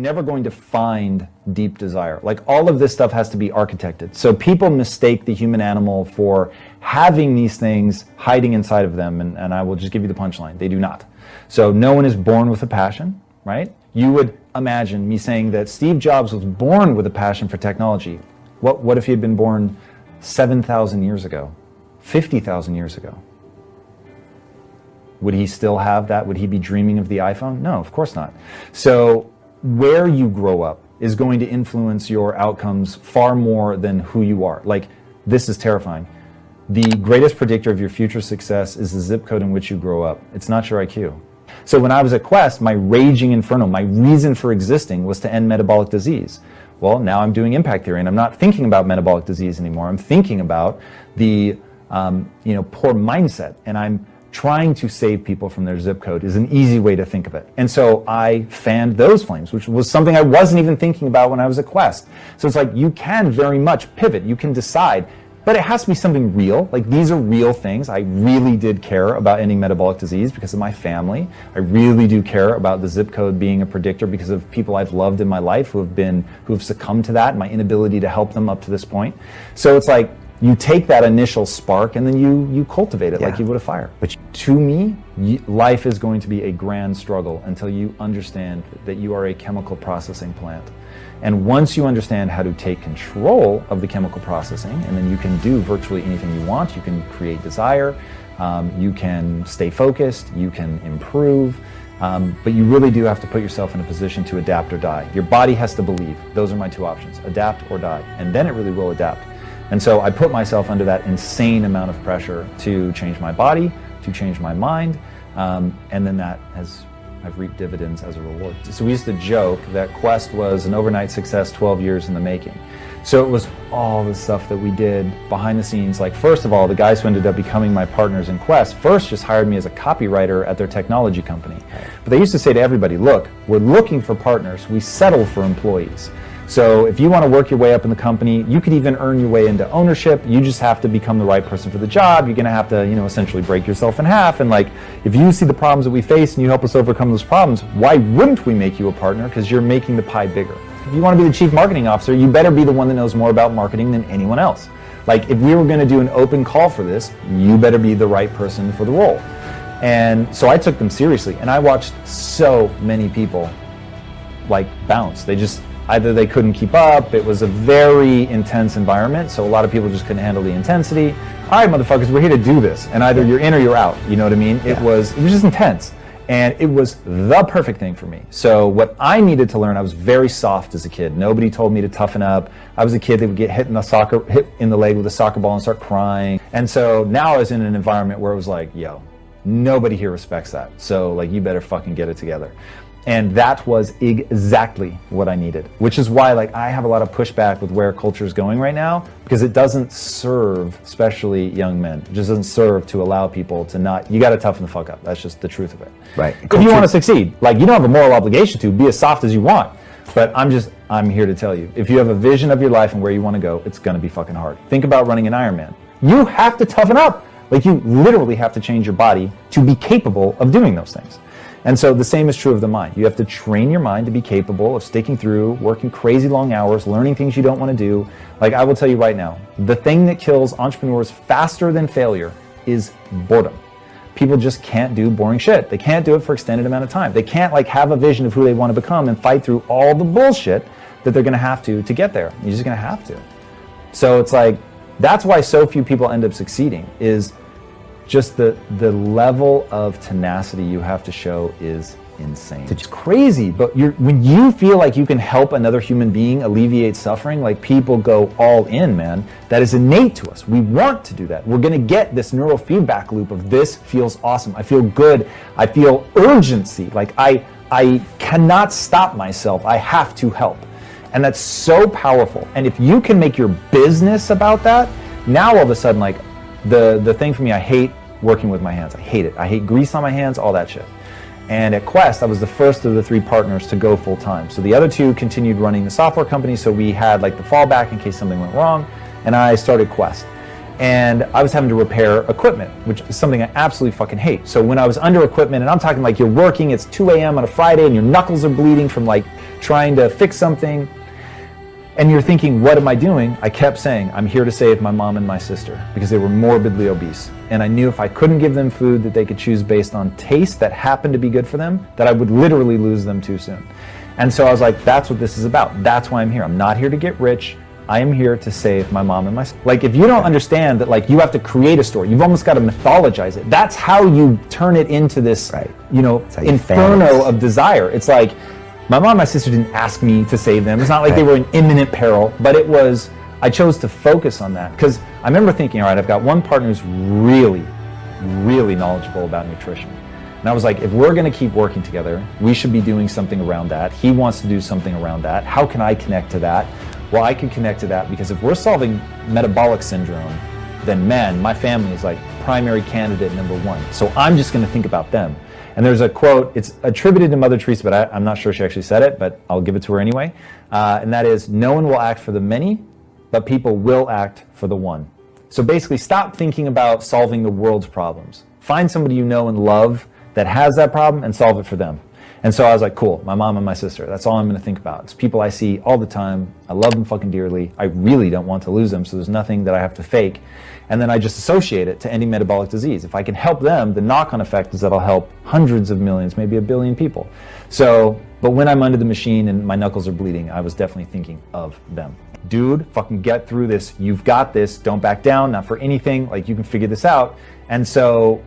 never going to find deep desire. Like all of this stuff has to be architected. So people mistake the human animal for having these things hiding inside of them. And, and I will just give you the punchline. They do not. So no one is born with a passion, right? You would imagine me saying that Steve Jobs was born with a passion for technology. What, what if he had been born 7,000 years ago, 50,000 years ago? Would he still have that? Would he be dreaming of the iPhone? No, of course not. So where you grow up is going to influence your outcomes far more than who you are. Like, this is terrifying. The greatest predictor of your future success is the zip code in which you grow up. It's not your IQ. So when I was at Quest, my raging inferno, my reason for existing was to end metabolic disease. Well, now I'm doing impact theory and I'm not thinking about metabolic disease anymore. I'm thinking about the um, you know, poor mindset and I'm trying to save people from their zip code is an easy way to think of it. And so I fanned those flames, which was something I wasn't even thinking about when I was at Quest. So it's like you can very much pivot, you can decide, but it has to be something real. Like these are real things. I really did care about ending metabolic disease because of my family. I really do care about the zip code being a predictor because of people I've loved in my life who have been who have succumbed to that, my inability to help them up to this point. So it's like you take that initial spark and then you you cultivate it yeah. like you would a fire. But to me, life is going to be a grand struggle until you understand that you are a chemical processing plant. And once you understand how to take control of the chemical processing, and then you can do virtually anything you want, you can create desire, um, you can stay focused, you can improve, um, but you really do have to put yourself in a position to adapt or die. Your body has to believe. Those are my two options, adapt or die. And then it really will adapt. And so I put myself under that insane amount of pressure to change my body, to change my mind, um, and then that has I've reaped dividends as a reward. So we used to joke that Quest was an overnight success 12 years in the making. So it was all the stuff that we did behind the scenes. Like first of all, the guys who ended up becoming my partners in Quest first just hired me as a copywriter at their technology company. But they used to say to everybody, look, we're looking for partners. We settle for employees. So if you want to work your way up in the company, you could even earn your way into ownership. You just have to become the right person for the job. You're going to have to, you know, essentially break yourself in half. And like, if you see the problems that we face and you help us overcome those problems, why wouldn't we make you a partner? Because you're making the pie bigger. If you want to be the chief marketing officer, you better be the one that knows more about marketing than anyone else. Like, if we were going to do an open call for this, you better be the right person for the role. And so I took them seriously, and I watched so many people like bounce. They just Either they couldn't keep up, it was a very intense environment, so a lot of people just couldn't handle the intensity. All right, motherfuckers, we're here to do this, and either you're in or you're out. You know what I mean? Yeah. It was it was just intense, and it was the perfect thing for me. So what I needed to learn, I was very soft as a kid. Nobody told me to toughen up. I was a kid that would get hit in the soccer hit in the leg with a soccer ball and start crying. And so now I was in an environment where it was like, yo, nobody here respects that. So like you better fucking get it together. And that was exactly what I needed, which is why like I have a lot of pushback with where culture is going right now because it doesn't serve, especially young men. It just doesn't serve to allow people to not. You got to toughen the fuck up. That's just the truth of it. Right. If you want to succeed, like you don't have a moral obligation to be as soft as you want. But I'm just I'm here to tell you, if you have a vision of your life and where you want to go, it's going to be fucking hard. Think about running an Ironman. You have to toughen up. Like you literally have to change your body to be capable of doing those things. And so the same is true of the mind. You have to train your mind to be capable of sticking through, working crazy long hours, learning things you don't want to do. Like I will tell you right now, the thing that kills entrepreneurs faster than failure is boredom. People just can't do boring shit. They can't do it for extended amount of time. They can't like have a vision of who they want to become and fight through all the bullshit that they're going to have to to get there. You're just going to have to. So it's like that's why so few people end up succeeding is just the, the level of tenacity you have to show is insane. It's crazy, but when you feel like you can help another human being alleviate suffering, like people go all in, man. That is innate to us. We want to do that. We're going to get this neural feedback loop of this feels awesome. I feel good. I feel urgency. Like I, I cannot stop myself. I have to help. And that's so powerful. And if you can make your business about that, now all of a sudden, like the, the thing for me, I hate working with my hands. I hate it. I hate grease on my hands, all that shit. And at Quest, I was the first of the three partners to go full time. So the other two continued running the software company, so we had like the fallback in case something went wrong, and I started Quest. and I was having to repair equipment, which is something I absolutely fucking hate. So when I was under equipment, and I'm talking like you're working, it's 2 a.m. on a Friday, and your knuckles are bleeding from like trying to fix something, and you're thinking, what am I doing? I kept saying, I'm here to save my mom and my sister because they were morbidly obese. And I knew if I couldn't give them food that they could choose based on taste that happened to be good for them, that I would literally lose them too soon. And so I was like, that's what this is about. That's why I'm here. I'm not here to get rich. I am here to save my mom and my like if you don't understand that like you have to create a story you've almost got to mythologize it that's how you turn it into this right. you know inferno of desire it's like my mom and my sister didn't ask me to save them it's not like they were in imminent peril but it was I chose to focus on that because I remember thinking all right I've got one partner who's really really knowledgeable about nutrition and I was like, if we're going to keep working together, we should be doing something around that. He wants to do something around that. How can I connect to that? Well, I can connect to that because if we're solving metabolic syndrome, then man, my family is like primary candidate number one. So I'm just going to think about them. And there's a quote, it's attributed to Mother Teresa, but I, am not sure she actually said it, but I'll give it to her anyway. Uh, and that is, no one will act for the many, but people will act for the one. So basically, stop thinking about solving the world's problems. Find somebody you know and love that has that problem and solve it for them. And so I was like, cool, my mom and my sister. That's all I'm going to think about. It's people I see all the time. I love them fucking dearly. I really don't want to lose them, so there's nothing that I have to fake. And then I just associate it to any metabolic disease. If I can help them, the knock on effect is that I'll help hundreds of millions, maybe a billion people. So, but when I'm under the machine and my knuckles are bleeding, I was definitely thinking of them. Dude, fucking get through this. You've got this. Don't back down, not for anything. Like, you can figure this out. And so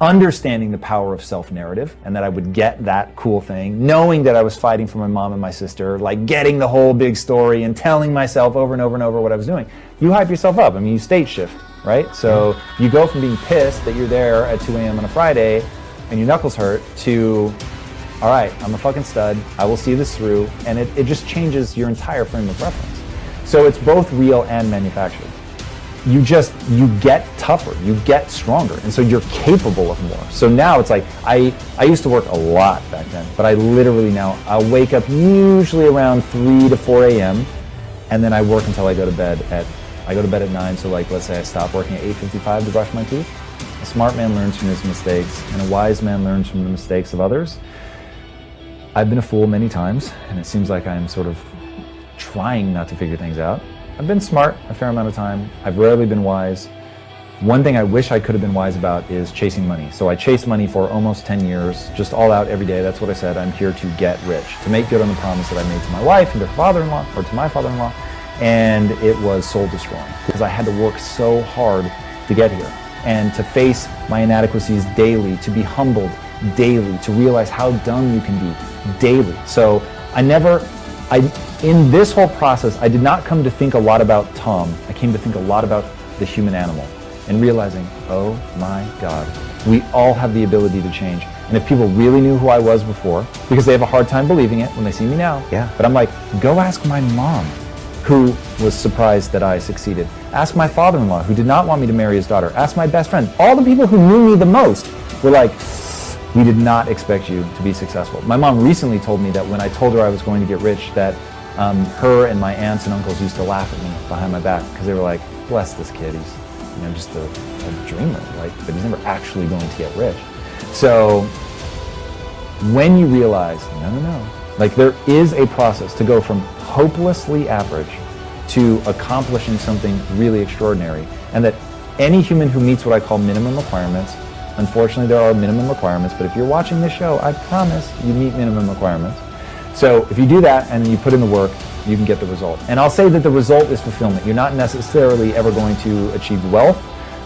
understanding the power of self-narrative and that I would get that cool thing, knowing that I was fighting for my mom and my sister, like getting the whole big story and telling myself over and over and over what I was doing. You hype yourself up. I mean, you state shift, right? So you go from being pissed that you're there at 2 a.m. on a Friday and your knuckles hurt to, all right, I'm a fucking stud. I will see this through. And it, it just changes your entire frame of reference. So it's both real and manufactured you just you get tougher you get stronger and so you're capable of more. So now it's like i i used to work a lot back then but i literally now i'll wake up usually around 3 to 4 a.m and then i work until i go to bed at i go to bed at 9 so like let's say i stop working at 8.55 to brush my teeth. A smart man learns from his mistakes and a wise man learns from the mistakes of others. I've been a fool many times and it seems like i'm sort of trying not to figure things out I've been smart a fair amount of time. I've rarely been wise. One thing I wish I could have been wise about is chasing money. So I chased money for almost 10 years, just all out every day. That's what I said. I'm here to get rich, to make good on the promise that I made to my wife and to her father-in-law, or to my father-in-law. And it was soul destroying because I had to work so hard to get here and to face my inadequacies daily, to be humbled daily, to realize how dumb you can be daily. So I never, I, in this whole process, I did not come to think a lot about Tom. I came to think a lot about the human animal and realizing, oh my God, we all have the ability to change. And if people really knew who I was before, because they have a hard time believing it when they see me now. Yeah. But I'm like, go ask my mom, who was surprised that I succeeded. Ask my father-in-law, who did not want me to marry his daughter. Ask my best friend. All the people who knew me the most were like, we did not expect you to be successful. My mom recently told me that when I told her I was going to get rich, that um, her and my aunts and uncles used to laugh at me behind my back because they were like, bless this kid, he's you know, just a, a dreamer, like, but he's never actually going to get rich. So when you realize, no, no, no, like there is a process to go from hopelessly average to accomplishing something really extraordinary, and that any human who meets what I call minimum requirements Unfortunately, there are minimum requirements, but if you're watching this show, I promise you meet minimum requirements. So if you do that and you put in the work, you can get the result. And I'll say that the result is fulfillment. You're not necessarily ever going to achieve wealth,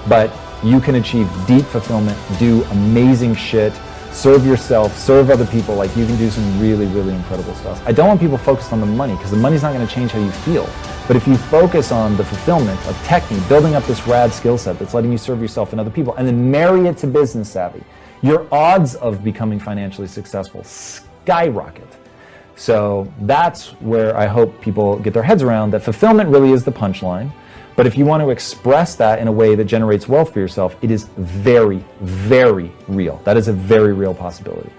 but you can achieve deep fulfillment, do amazing shit, serve yourself, serve other people. Like you can do some really, really incredible stuff. I don't want people focused on the money because the money's not going to change how you feel. But if you focus on the fulfillment of technique, building up this rad skill set that's letting you serve yourself and other people, and then marry it to business savvy, your odds of becoming financially successful skyrocket. So that's where I hope people get their heads around that fulfillment really is the punchline. But if you want to express that in a way that generates wealth for yourself, it is very, very real. That is a very real possibility.